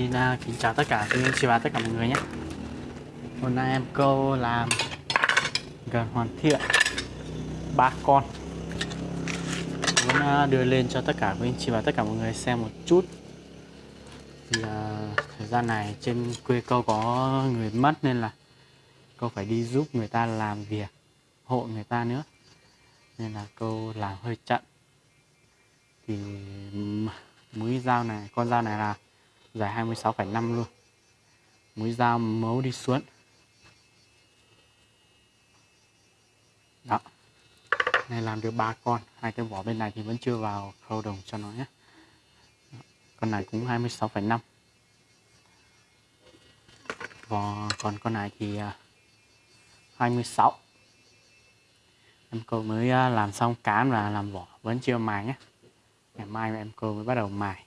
Xin uh, kính chào tất cả quý anh chị và tất cả mọi người nhé. Hôm nay em câu làm gần hoàn thiện ba con. Muốn uh, đưa lên cho tất cả quý anh chị và tất cả mọi người xem một chút. Thì uh, thời gian này trên quê câu có người mất nên là câu phải đi giúp người ta làm việc hộ người ta nữa. Nên là câu làm hơi chậm. Thì mũi dao này, con dao này là dài 26,5 luôn. Mũi dao mấu đi xuống. Đó. Này làm được ba con hai cái vỏ bên này thì vẫn chưa vào khâu đồng cho nó nhé. Con này cũng 26,5 vỏ còn con này thì à, 26 em cô mới à, làm xong cán và làm vỏ vẫn chưa mài nhé. Ngày mai em cô mới bắt đầu mài.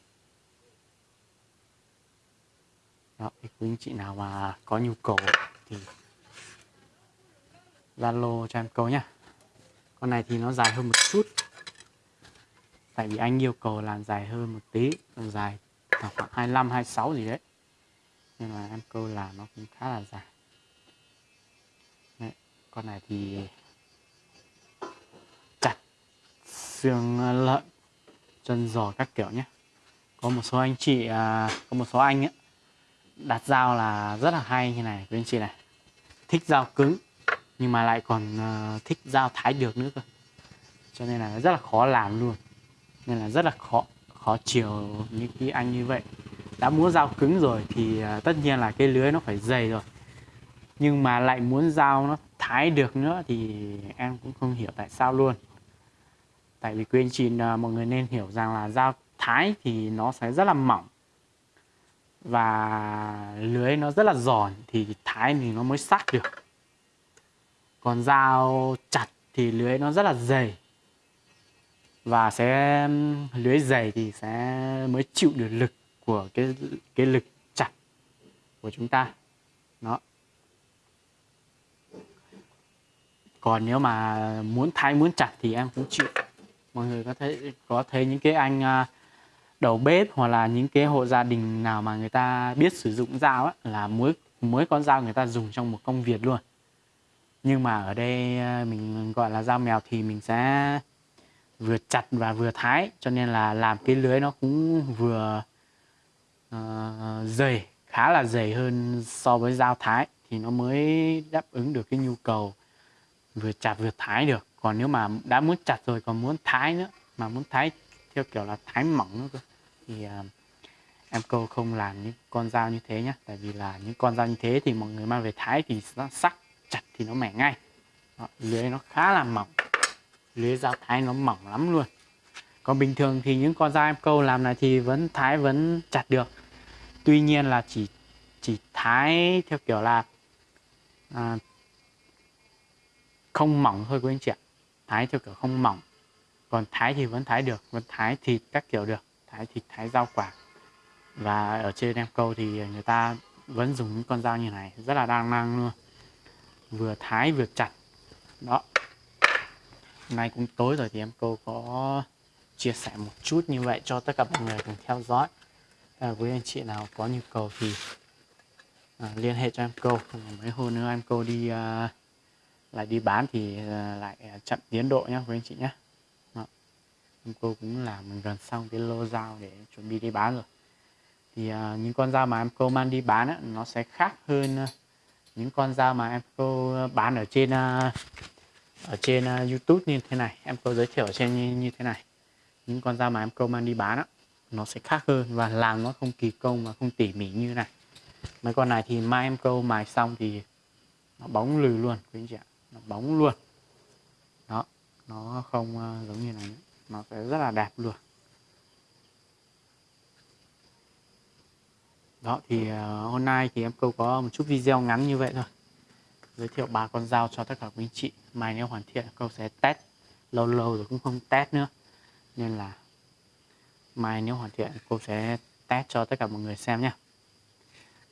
Đó, thì quý anh chị nào mà có nhu cầu thì Zalo cho em câu nhá. Con này thì nó dài hơn một chút. Tại vì anh yêu cầu làm dài hơn một tí làm dài khoảng 25 26 gì đấy. Nên là em câu là nó cũng khá là dài. Đấy, con này thì chặt xương ờ, lợn chân giò các kiểu nhé có một số anh chị à, có một số anh ấy đặt dao là rất là hay như này quý anh chị này. Thích dao cứng nhưng mà lại còn uh, thích dao thái được nữa cơ. Cho nên là rất là khó làm luôn. Nên là rất là khó khó chiều những cái anh như vậy. Đã muốn dao cứng rồi thì uh, tất nhiên là cái lưới nó phải dày rồi. Nhưng mà lại muốn dao nó thái được nữa thì em cũng không hiểu tại sao luôn. Tại vì quý anh chị uh, mọi người nên hiểu rằng là dao thái thì nó sẽ rất là mỏng và lưới nó rất là giòn thì thái thì nó mới sắc được. Còn dao chặt thì lưới nó rất là dày. Và sẽ lưới dày thì sẽ mới chịu được lực của cái cái lực chặt của chúng ta. Đó. Còn nếu mà muốn thái muốn chặt thì em cũng chịu. Mọi người có thấy có thấy những cái anh uh, đầu bếp hoặc là những cái hộ gia đình nào mà người ta biết sử dụng dao á, là mỗi mỗi con dao người ta dùng trong một công việc luôn. Nhưng mà ở đây ờ, mình gọi là dao mèo thì mình sẽ vừa chặt và vừa thái cho nên là làm cái lưới nó cũng vừa uh, dày khá là dày hơn so với dao thái thì nó mới đáp ứng được cái nhu cầu vừa chặt vừa thái được. Còn nếu mà đã muốn chặt rồi còn muốn thái nữa mà muốn thái theo kiểu là thái mỏng nữa cơ. Thì uh, em câu không làm những con dao như thế nhé tại vì là những con dao như thế thì mọi người mang về thái thì nó sắc chặt thì nó mẻ ngay. Đó, lưới nó khá là mỏng. Lưới dao thái nó mỏng lắm luôn. Còn bình thường thì những con dao em câu làm này thì vẫn thái vẫn chặt được. Tuy nhiên là chỉ chỉ thái theo kiểu là à, không mỏng thôi quý anh chị ạ. Thái theo kiểu không mỏng còn thái thì vẫn thái được vẫn thái thịt các kiểu được. Thái thịt thái rau quả. Và ở trên em câu thì người ta vẫn dùng những con dao như này rất là đa năng luôn. Vừa thái vừa chặt. Đó. Hôm nay cũng tối rồi thì em câu có chia sẻ một chút như vậy cho tất cả mọi người cùng theo dõi. À, với anh chị nào có nhu cầu thì à, liên hệ cho em câu. Mấy hôm nữa em câu đi à, lại đi bán thì à, lại chậm tiến độ nhé với anh chị nhé cô cũng làm gần xong cái lô dao để chuẩn bị đi bán rồi. Thì uh, những con dao mà em cô mang đi bán á, nó sẽ khác hơn uh, những con dao mà em cô bán ở trên uh, ở trên uh, YouTube như thế này. Em cô giới thiệu ở trên như, như thế này. Những con dao mà em cô mang đi bán á, nó sẽ khác hơn và làm nó không kỳ công và không tỉ mỉ như này. Mấy con này thì mai em câu mài xong thì nó bóng lừ luôn quý anh chị ạ. Nó bóng luôn. Đó nó không uh, giống như này nữa nó sẽ rất là đẹp luôn. Đó thì uh, hôm nay thì em câu có một chút video ngắn như vậy thôi. Giới thiệu ba con dao cho tất cả quý anh chị. Mai nếu hoàn thiện câu sẽ test. Lâu lâu rồi cũng không test nữa. Nên là mai nếu hoàn thiện cô sẽ test cho tất cả mọi người xem nhé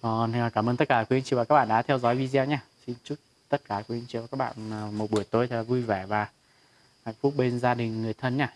còn ờ, cảm ơn tất cả quý anh chị và các bạn đã theo dõi video nhé xin chúc tất cả quý anh chị và các bạn ờ, một buổi tối thật vui vẻ và hạnh phúc bên gia đình người thân nhé